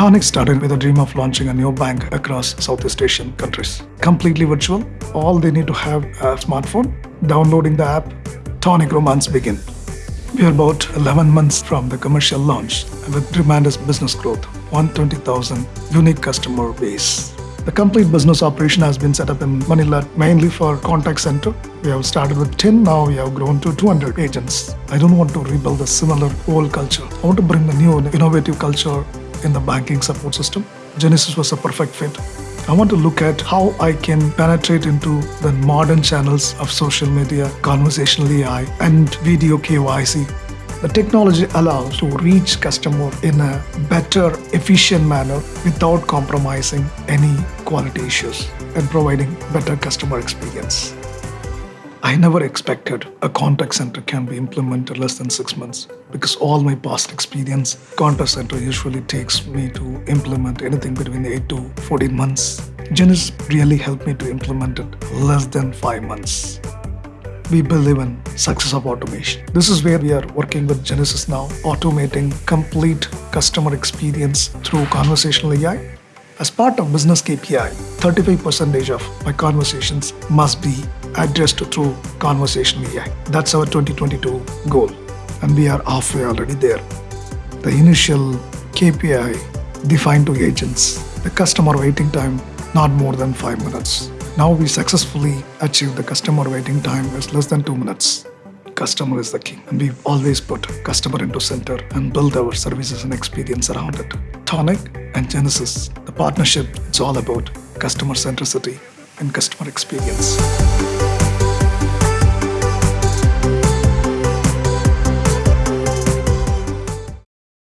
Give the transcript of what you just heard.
Tonik started with a dream of launching a new bank across Southeast Asian countries. Completely virtual, all they need to have a smartphone, downloading the app, Tonik Romance begin. We are about 11 months from the commercial launch with tremendous business growth, 120,000 unique customer base. The complete business operation has been set up in Manila mainly for contact center. We have started with 10, now we have grown to 200 agents. I don't want to rebuild a similar old culture. I want to bring the new innovative culture in the banking support system. Genesys was a perfect fit. I want to look at how I can penetrate into the modern channels of social media, conversational AI, and video KYC. The technology allows to reach customer in a better, efficient manner without compromising any quality issues and providing better customer experience. I never expected a contact center can be implemented less than six months because all my past experience, contact center usually takes me to implement anything between 8 to 14 months. Genesys really helped me to implement it less than 5 months. We believe in success of automation. This is where we are working with Genesys now, automating complete customer experience through conversational AI as part of business KPI, 35% of my conversations must be addressed through conversational AI. That's our 2022 goal, and we are halfway already there. The initial KPI defined to agents, the customer waiting time not more than five minutes. Now we successfully achieved the customer waiting time is less than two minutes. Customer is the king, and we've always put customer into center and build our services and experience around it. Tonik and Genesys, the partnership, it's all about customer centricity and customer experience.